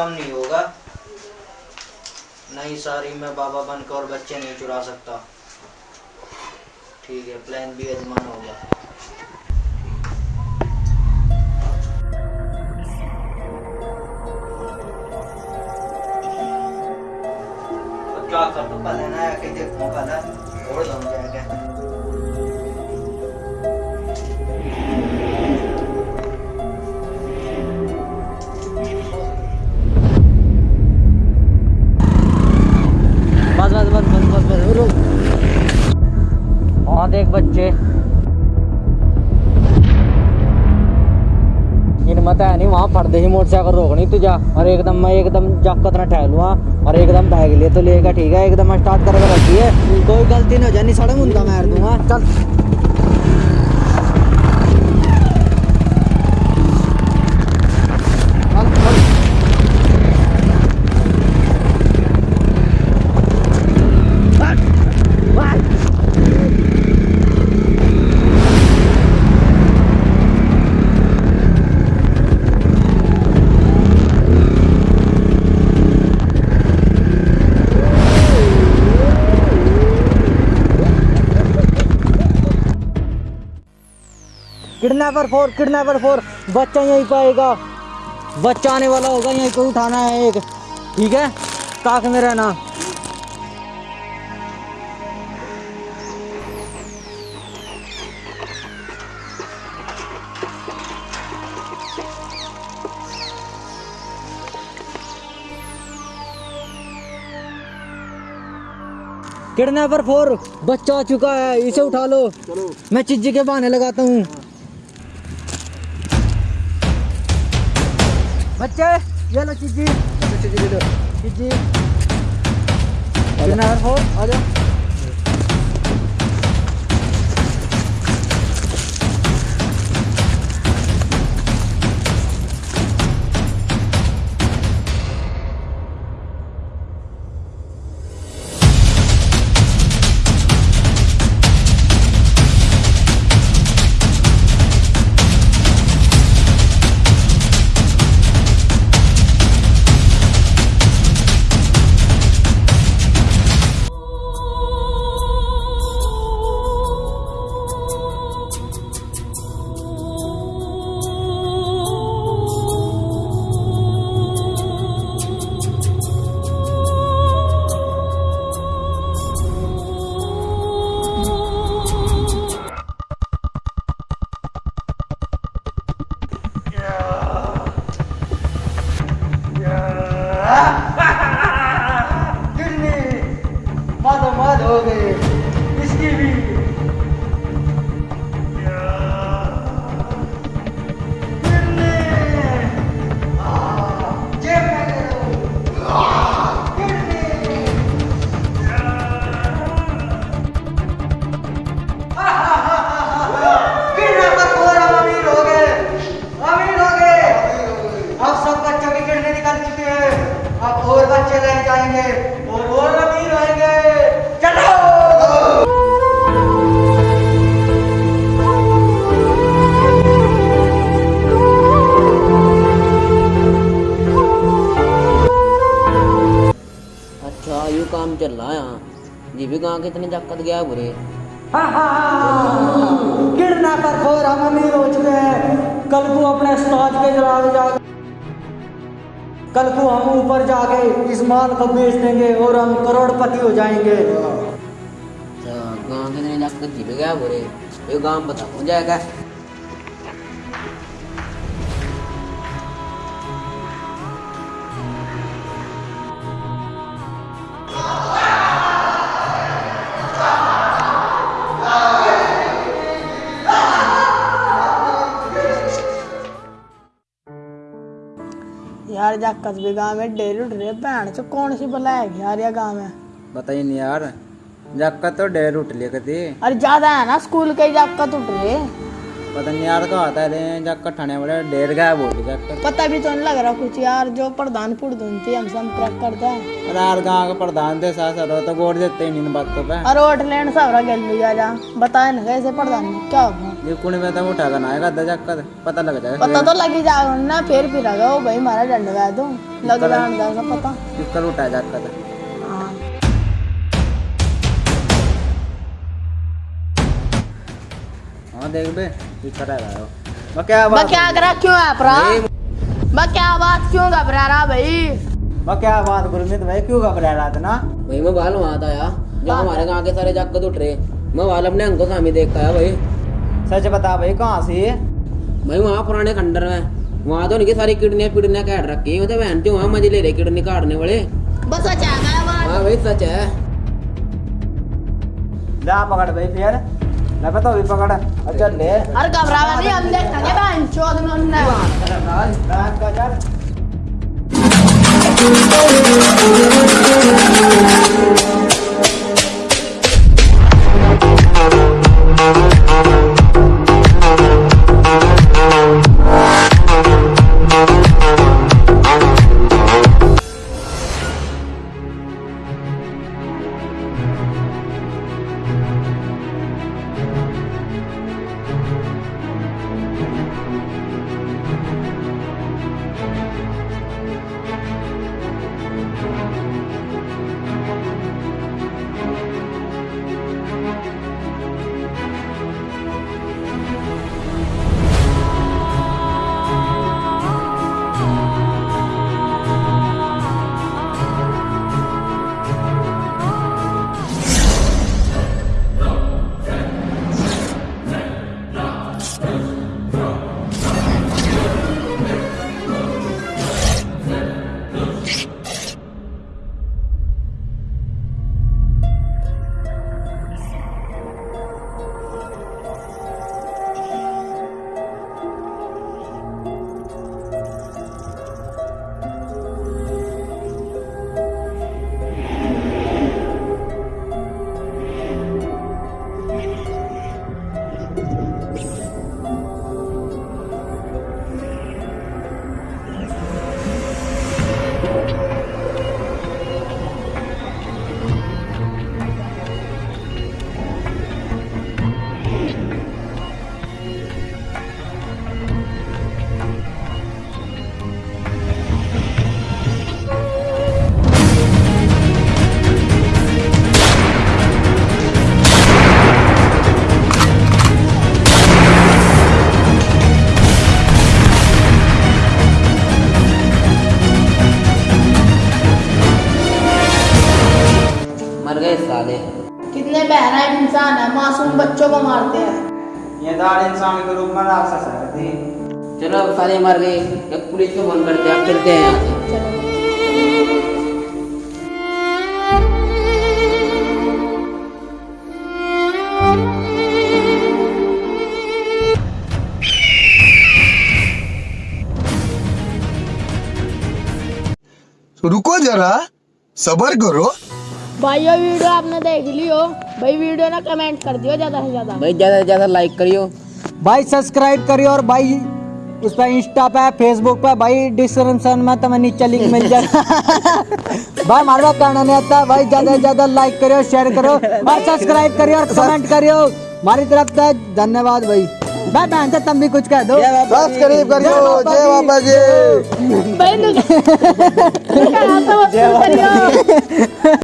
काम नहीं होगा। नहीं सारी मैं बाबा बनकर और बच्चे नहीं चुरा सकता। ठीक है प्लान भी अजमान होगा। क्या कर तो पहले ना कि देखो पहले। और जाऊँगा हिम्मत है नहीं वहाँ फटते ही मोटरसाइकिल रोकनी तुझा और एकदम मैं एकदम जाकत कतना ठहर लूँ और एकदम बैग लिए तो लेगा ठीक है एकदम स्टार्ट करके रखिए है। कोई गलती ना हो जानी सड़क उनका मार दूँगा। चल, किडनैपर फोर किडनैपर फोर। बच्चा यहीं पे आएगा। बच्चा आने वाला होगा, यहीं पे उठाना है एक। ठीक है? ताक में रहना। किडनैपर फोर, बच्चा आ चुका है। इसे उठा लो। मैं चिज्जी के बहाने लगाता हूँ। बच्चे ये लो चीजी चीजी ले लो चीजी फोर आ जाओ मादोमाद हो कितने जक्कत गया बुरे? गिरना कर खोर हम अमीर हो चुके हैं। कल को अपने उस्ताद के जलाल जा कल को हम ऊपर जाके इस माल को बेच देंगे और हम करोड़पति हो जाएँगे। गाँव के कितने जक्कत जी गया बुरे? ये गाँव बताओ हो जाएगा। जा कस्बे गाँव में डेरी उठ रही है भैन से कौन सी बला है यार ये गाँव में? बताइए नहीं यार जक्का तो डेर उठ लिया कती अरे ज़्यादा है ना स्कूल के जाकर उठ रहे। पता नहीं यार कहा आता है जक्का ठाने वाले डेर गया बोल जक्का पता भी तो नहीं लग रहा कुछ यार जो प्रधान पुरधुन थी हम संपर्क करते हैं। अरे यार गाँव का प्रधान थे सास सर तो गोड़ देते ही नहीं बातों पे। अरे ओट लेन सबरा गेल लिया जा बताए ना कैसे प्रधान क्या होगा ये कुण में तो उठा कर आएगा दजा कर पता लग जाएगा पता तो लग ही जाएगा ना फिर भी लगाओ भाई मारा डंडा तो, दे दो लग जाएगा ना पता। किस कर उठा जा कर। हाँ। हाँ देख बे ये करा रहा है मैं क्या बात मैं क्या कर रहा क्यों आप रहा मैं क्या बात क्यों घबरा रहा भाई? मैं क्या बात गुरमीत भाई क्यों घबरा रहा था ना भाई मैं बाल वहाँ था यार जो हमारे गाँव के सारे जाकर उठ रहे। मैं बाल अपने अंकों सामने देखता है भाई। सच बता भाई कहाँ से? भाई वहाँ पुराने खंडर में वहाँ तो उनकी सारी किडनियाँ पिडनियाँ काट रखी हैं। मतलब बहन वहाँ मज़े ले रहे किडनी काटने वाले। बस अच्छा गया बात। हाँ भाई सच है। जा पकड़ भाई फिर। लगा तो भी पकड़। अच्छा ले। अरे घबरावा नहीं हम देखेंगे बहन? चौध में उन्होंने रात का चल। दाड़ इंसान के रूप में राक्षस है। थी चलो अब साले मर गए। एक पुलिस को फ़ोन करते हैं अब चलते हैं। यहाँ से रुको जरा सबर करो। भाई ये वीडियो आपने देख लियो भाई वीडियो ना कमेंट कर दियो ज़्यादा से ज़्यादा। भाई ज़्यादा से ज़्यादा लाइक करियो। भाई सब्सक्राइब करियो और भाई उस पर इंस्टा पे फेसबुक पे भाई डिस्क्रिप्शन में तुम्हें नीचे लिंक मिल जाए। भाई हमारे पास करना नहीं आता भाई ज़्यादा से ज़्यादा लाइक करियो शेयर करो और सब्सक्राइब करियो और कमेंट करियो। हमारी तरफ़ से धन्यवाद भाई। भाई बहन तुम भी कुछ कह दो। सब्सक्राइब करियो। जय बाबा जी। भाई नु- नु-